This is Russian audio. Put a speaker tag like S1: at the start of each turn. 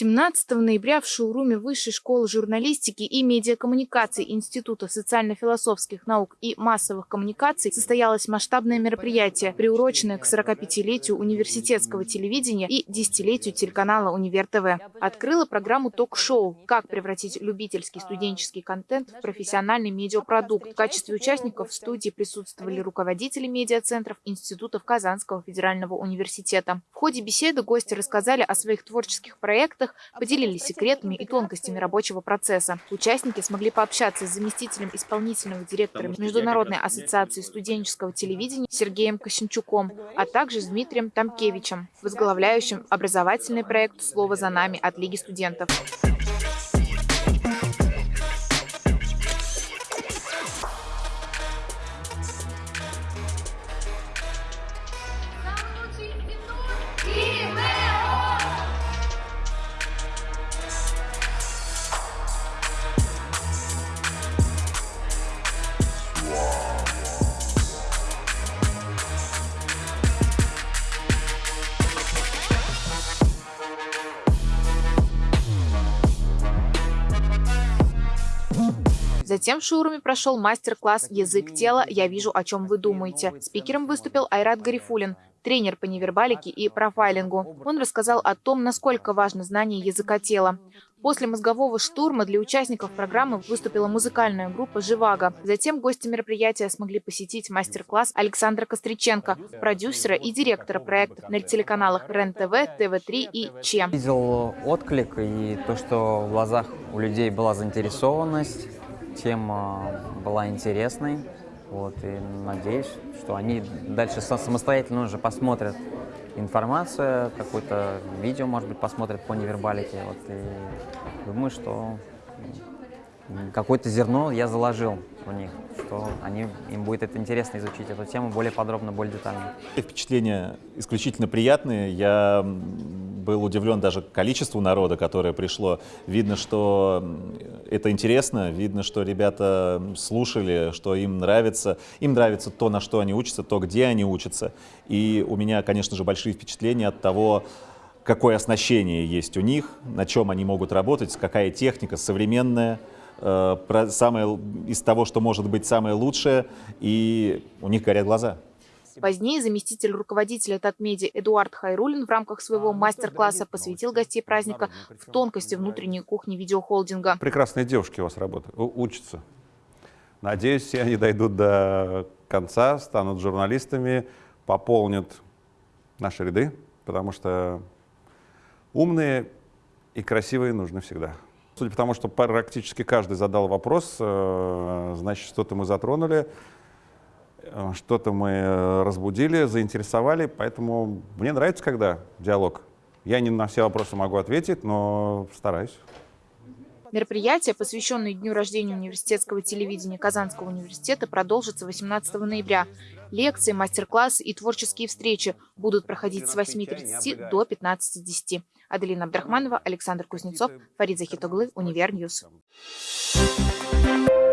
S1: 17 ноября в шоуруме Высшей школы журналистики и медиакоммуникаций Института социально-философских наук и массовых коммуникаций состоялось масштабное мероприятие, приуроченное к 45-летию университетского телевидения и десятилетию телеканала «Универ ТВ». Открыла программу ток-шоу «Как превратить любительский студенческий контент в профессиональный медиапродукт». В качестве участников в студии присутствовали руководители медиацентров институтов Казанского федерального университета. В ходе беседы гости рассказали о своих творческих проектах, проектах, поделились секретами и тонкостями рабочего процесса. Участники смогли пообщаться с заместителем исполнительного директора Международной ассоциации студенческого телевидения Сергеем Косинчуком, а также с Дмитрием Тамкевичем, возглавляющим образовательный проект «Слово за нами» от Лиги студентов. Затем в шоуруме прошел мастер-класс «Язык тела. Я вижу, о чем вы думаете». Спикером выступил Айрат Гарифулин, тренер по невербалике и профайлингу. Он рассказал о том, насколько важно знание языка тела. После мозгового штурма для участников программы выступила музыкальная группа «Живаго». Затем гости мероприятия смогли посетить мастер-класс Александра Костриченко, продюсера и директора проектов на телеканалах РЕН-ТВ, ТВ-3 и ЧЕМ.
S2: Видел отклик и то, что в глазах у людей была заинтересованность тема была интересной. Вот, и надеюсь, что они дальше самостоятельно уже посмотрят информацию, какое-то видео, может быть, посмотрят по невербалике. Вот, и думаю, что какое-то зерно я заложил в них, что они, им будет это интересно изучить эту тему более подробно, более детально.
S3: Впечатления исключительно приятные. Я был удивлен даже количеству народа, которое пришло. Видно, что это интересно, видно, что ребята слушали, что им нравится. Им нравится то, на что они учатся, то, где они учатся. И у меня, конечно же, большие впечатления от того, какое оснащение есть у них, на чем они могут работать, какая техника современная, э, самое, из того, что может быть самое лучшее, и у них горят глаза.
S1: Позднее заместитель руководителя Татмеди Эдуард Хайрулин в рамках своего мастер-класса посвятил гостей праздника в тонкости внутренней кухни видеохолдинга.
S4: Прекрасные девушки у вас работают, учатся. Надеюсь, все они дойдут до конца, станут журналистами, пополнят наши ряды, потому что умные и красивые нужны всегда. Судя по тому, что практически каждый задал вопрос, э, значит, что-то мы затронули. Э, что-то мы э, разбудили, заинтересовали, поэтому мне нравится, когда диалог. Я не на все вопросы могу ответить, но стараюсь.
S1: Мероприятие, посвященное дню рождения университетского телевидения Казанского университета, продолжится 18 ноября. Лекции, мастер-классы и творческие встречи будут проходить с 8.30 до 15.10. Аделина Абдрахманова, Александр Кузнецов, Фарид Захитоглы, Univer News. Thank.